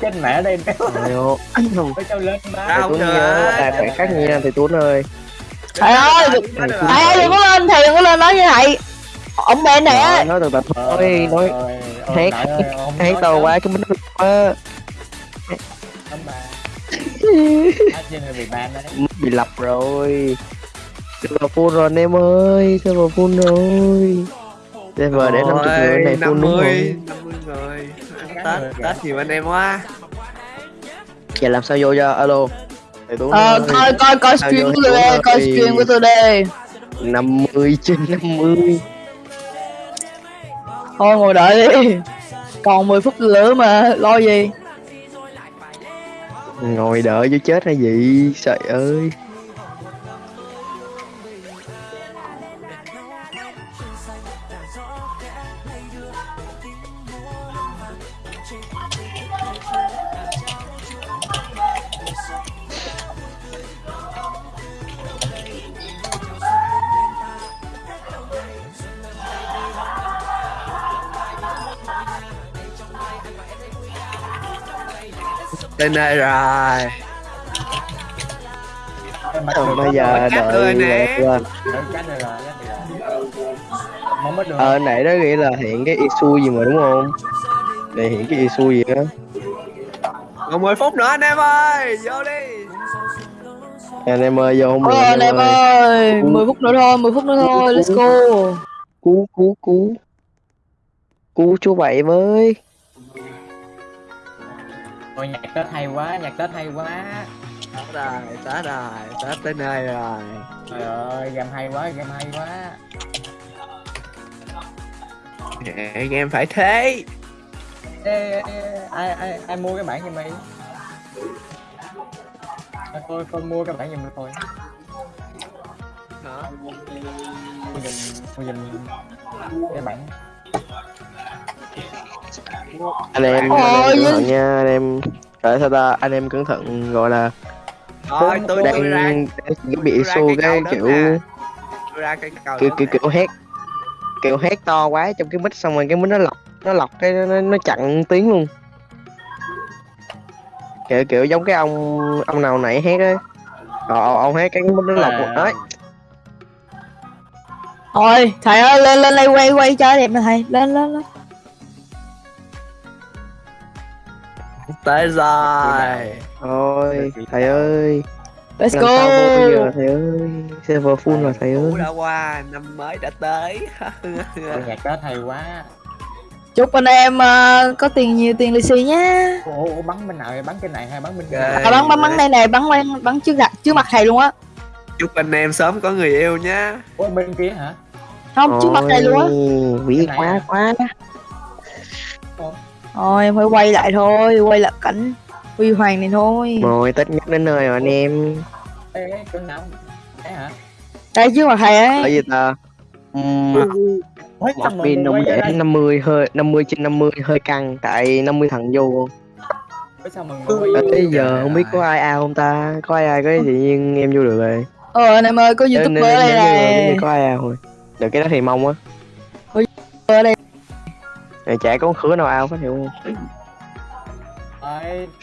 trên mẹ đây. Alo. phải cho lên Thầy không nhớ tài khoản khác nha thầy Tuấn ơi. Thầy ơi, thầy ơi đừng có lên thầy đừng có lên nói như vậy ông bên này á Rồi, nói từ từ thôi, nói hát hát to quá cái mình quá. Bị ban đấy. Bị lập rồi. Server full rồi anh em ơi, server full rồi. Server để 50 người này full đúng 50 không? 50 người Tết Tết nhiều anh em quá Giờ làm sao vô cho alo. Ờ coi coi coi stream của tôi đây coi stream của tôi đây 50 trên 50. thôi ngồi đợi đi còn 10 phút nữa mà lo gì Ngồi đợi cho chết hay gì? Trời ơi. Đây rồi Còn bây giờ đợi rồi nè. quên. Được Ờ nãy đó ghi là hiện cái issue gì mà đúng không? Để hiện cái gì á. Còn 10 phút nữa anh em ơi! Vô đi! Anh em ơi vô không được anh em ơi. 10 phút nữa thôi 10 phút nữa thôi let's go. Cú cú cú. Cú chú bảy với. Ôi nhạc Tết hay quá, nhạc Tết hay quá. Tết rồi Tết rồi Tết tới nơi rồi. Trời ơi, game hay quá, game hay quá. Dạ, Game phải thế Ê, ê, ê, ai, ai, ai mua cái bản giùm mày à, tôi, tôi mua cái bản giùm tôi Hả? mua giùm, mua giùm cái bản Anh em Ôi, anh em cẩn thận nha anh em. Tại sao ta anh em cẩn thận gọi là Thôi tôi đang tôi ra đang bị tôi cây cái kiểu. Tôi ra cây cầu kiểu kiểu kiểu hét kiểu hét to quá trong cái mic xong rồi cái mic nó lọc nó lọc cái nó, nó, chặn tiếng luôn. Kiểu kiểu giống cái ông ông nào nãy hét á ờ, ông hét cái nó lọc một đấy. Thôi thầy ơi lên lên đây quay quay cho đẹp nè thầy. Lên lên lên. Tới rồi. thôi thầy ơi. Let's giờ go. thầy ơi? Server full rồi thầy ơi. đã qua Năm mới đã tới. Nhạc Tết hay quá chúc anh em ờ, có tiền nhiều tiền lì xì nhá. Ủa, ủa, bắn bên nào vậy? bắn cái này hay bắn bên kia? À, bắn bắn bắn đây này bắn bắn bắn trước mặt trước mặt thầy luôn á. Chúc anh em sớm có người yêu nhá. Ủa bên kia hả? Không trước mặt thầy luôn á. Cái này quá quá thôi em phải quay lại thôi quay lại cảnh huy hoàng này thôi. Rồi tết nhất đến nơi rồi anh em. Ê, chỗ nào? Đấy hả? Đây trước mặt thầy ấy. Gì ta? Uhm, một pin người ông quay ra để đây? 50 hơi 50 trên 50 hơi căng tại 50 thằng vô. Vô? tới giờ không biết có ai ao không ta? Có ai ao cái tự nhiên em vô được rồi. Ờ anh em ơi có youtuber đây này có ai ao rồi. Được cái đó thì mong á. Ở đây. Này chả có con khứa nào ao hết hiểu không.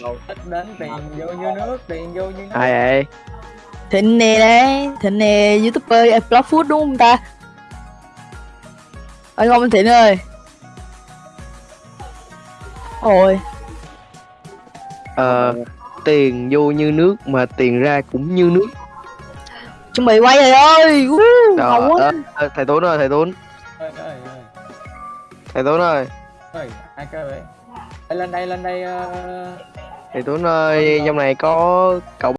Đồ Tết đến tiền vô như nước tiền vô như nước. Ai vậy? Thịnh nè đấy thịnh nè youtuber em blog food đúng không ta anh không anh thịnh ơi. Ôi. Ờ tiền vô như nước mà tiền ra cũng như nước. Chuẩn bị quay rồi ơi. Uh, quá. ờ, ờ, thầy Tuấn ơi thầy Tuấn. Thầy Tuấn ơi. Ai kêu vậy? Lên đây lên đây ờ, thầy Tuấn ơi trong này có cậu